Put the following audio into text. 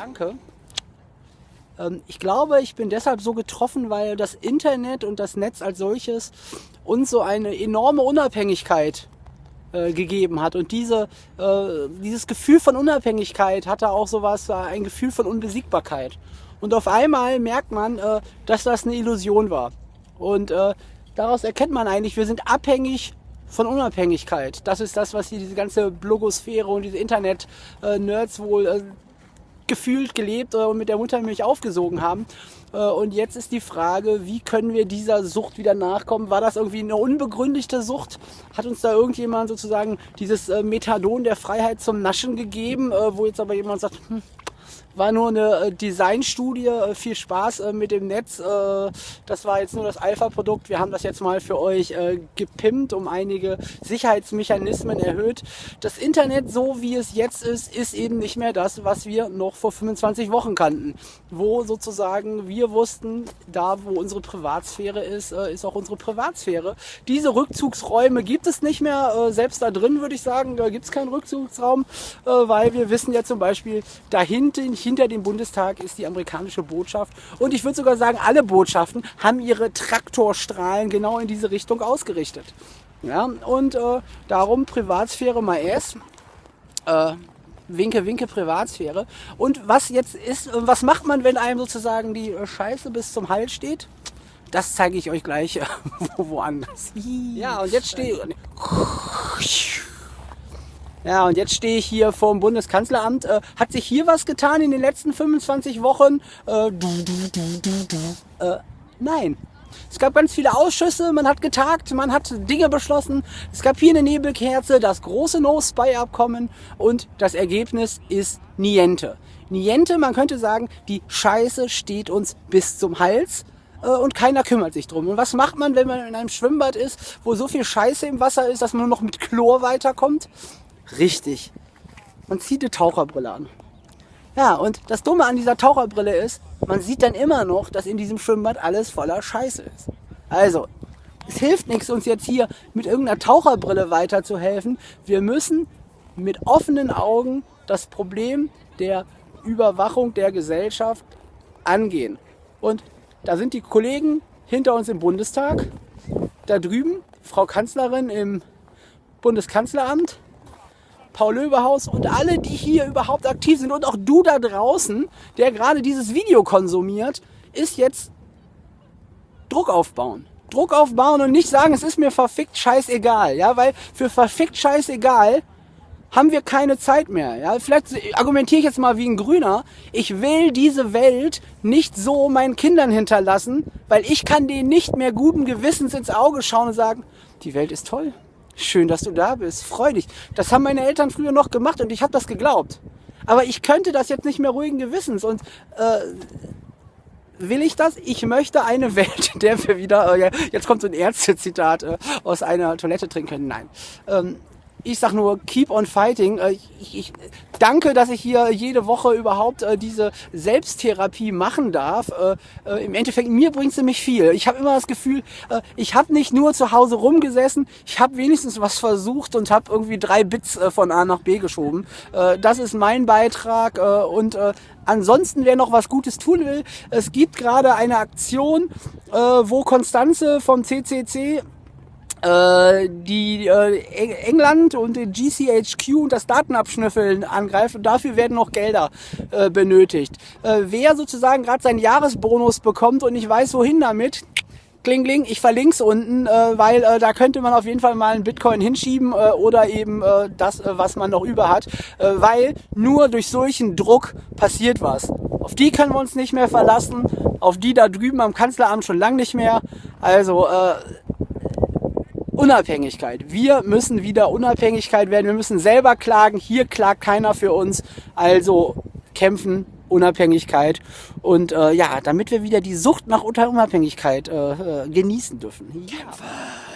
Danke. Ähm, ich glaube, ich bin deshalb so getroffen, weil das Internet und das Netz als solches uns so eine enorme Unabhängigkeit äh, gegeben hat. Und diese, äh, dieses Gefühl von Unabhängigkeit hatte auch sowas, äh, ein Gefühl von Unbesiegbarkeit. Und auf einmal merkt man, dass das eine Illusion war. Und daraus erkennt man eigentlich, wir sind abhängig von Unabhängigkeit. Das ist das, was hier diese ganze Blogosphäre und diese Internet-Nerds wohl gefühlt gelebt und mit der Muttermilch aufgesogen haben. Äh, und jetzt ist die Frage, wie können wir dieser Sucht wieder nachkommen? War das irgendwie eine unbegründete Sucht? Hat uns da irgendjemand sozusagen dieses äh, Methadon der Freiheit zum Naschen gegeben, äh, wo jetzt aber jemand sagt, hm, war nur eine äh, Designstudie. Äh, viel Spaß äh, mit dem Netz. Das war jetzt nur das Alpha-Produkt. Wir haben das jetzt mal für euch gepimpt, um einige Sicherheitsmechanismen erhöht. Das Internet, so wie es jetzt ist, ist eben nicht mehr das, was wir noch vor 25 Wochen kannten. Wo sozusagen wir wussten, da wo unsere Privatsphäre ist, ist auch unsere Privatsphäre. Diese Rückzugsräume gibt es nicht mehr. Selbst da drin würde ich sagen, gibt es keinen Rückzugsraum, weil wir wissen ja zum Beispiel, hinter dem Bundestag ist die amerikanische Botschaft. Und ich würde sogar sagen, alle Botschaften haben ihre Traktorstrahlen genau in diese Richtung ausgerichtet. Ja, und äh, darum Privatsphäre mal erst. Äh, winke, winke Privatsphäre. Und was jetzt ist, was macht man, wenn einem sozusagen die Scheiße bis zum Hals steht? Das zeige ich euch gleich äh, woanders. Ja, und jetzt stehe ich. Ja, und jetzt stehe ich hier vor dem Bundeskanzleramt. Äh, hat sich hier was getan in den letzten 25 Wochen? Äh, du, du, du. Äh, nein. Es gab ganz viele Ausschüsse, man hat getagt, man hat Dinge beschlossen. Es gab hier eine Nebelkerze, das große No-Spy-Abkommen und das Ergebnis ist Niente. Niente, man könnte sagen, die Scheiße steht uns bis zum Hals äh, und keiner kümmert sich drum. Und was macht man, wenn man in einem Schwimmbad ist, wo so viel Scheiße im Wasser ist, dass man nur noch mit Chlor weiterkommt? Richtig. Man zieht eine Taucherbrille an. Ja, und das Dumme an dieser Taucherbrille ist, man sieht dann immer noch, dass in diesem Schwimmbad alles voller Scheiße ist. Also, es hilft nichts, uns jetzt hier mit irgendeiner Taucherbrille weiterzuhelfen. Wir müssen mit offenen Augen das Problem der Überwachung der Gesellschaft angehen. Und da sind die Kollegen hinter uns im Bundestag, da drüben Frau Kanzlerin im Bundeskanzleramt, Paul Löbehaus und alle, die hier überhaupt aktiv sind und auch du da draußen, der gerade dieses Video konsumiert, ist jetzt Druck aufbauen. Druck aufbauen und nicht sagen, es ist mir verfickt scheißegal, ja, weil für verfickt scheißegal haben wir keine Zeit mehr. Ja, vielleicht argumentiere ich jetzt mal wie ein Grüner. Ich will diese Welt nicht so meinen Kindern hinterlassen, weil ich kann denen nicht mehr guten Gewissens ins Auge schauen und sagen, die Welt ist toll. Schön, dass du da bist. Freu dich. Das haben meine Eltern früher noch gemacht und ich habe das geglaubt. Aber ich könnte das jetzt nicht mehr ruhigen Gewissens. Und äh, will ich das? Ich möchte eine Welt, in der wir wieder, äh, jetzt kommt so ein Ärzte-Zitat, äh, aus einer Toilette trinken können. Nein. Ähm, ich sag nur, keep on fighting. Äh, ich, ich, danke, dass ich hier jede Woche überhaupt äh, diese Selbsttherapie machen darf. Äh, Im Endeffekt, mir bringt sie mich viel. Ich habe immer das Gefühl, ich habe nicht nur zu Hause rumgesessen, ich habe wenigstens was versucht und habe irgendwie drei Bits von A nach B geschoben. Das ist mein Beitrag und Ansonsten, wer noch was Gutes tun will, es gibt gerade eine Aktion, wo Konstanze vom CCC die äh, England und den GCHQ und das Datenabschnüffeln angreift und dafür werden noch Gelder äh, benötigt. Äh, wer sozusagen gerade seinen Jahresbonus bekommt und nicht weiß, wohin damit, Kling, kling, ich verlinke es unten, äh, weil äh, da könnte man auf jeden Fall mal einen Bitcoin hinschieben äh, oder eben äh, das, äh, was man noch über hat, äh, weil nur durch solchen Druck passiert was. Auf die können wir uns nicht mehr verlassen, auf die da drüben am Kanzleramt schon lang nicht mehr. Also äh, Unabhängigkeit. Wir müssen wieder Unabhängigkeit werden. Wir müssen selber klagen. Hier klagt keiner für uns. Also kämpfen, Unabhängigkeit. Und äh, ja, damit wir wieder die Sucht nach Unabhängigkeit äh, äh, genießen dürfen. Ja.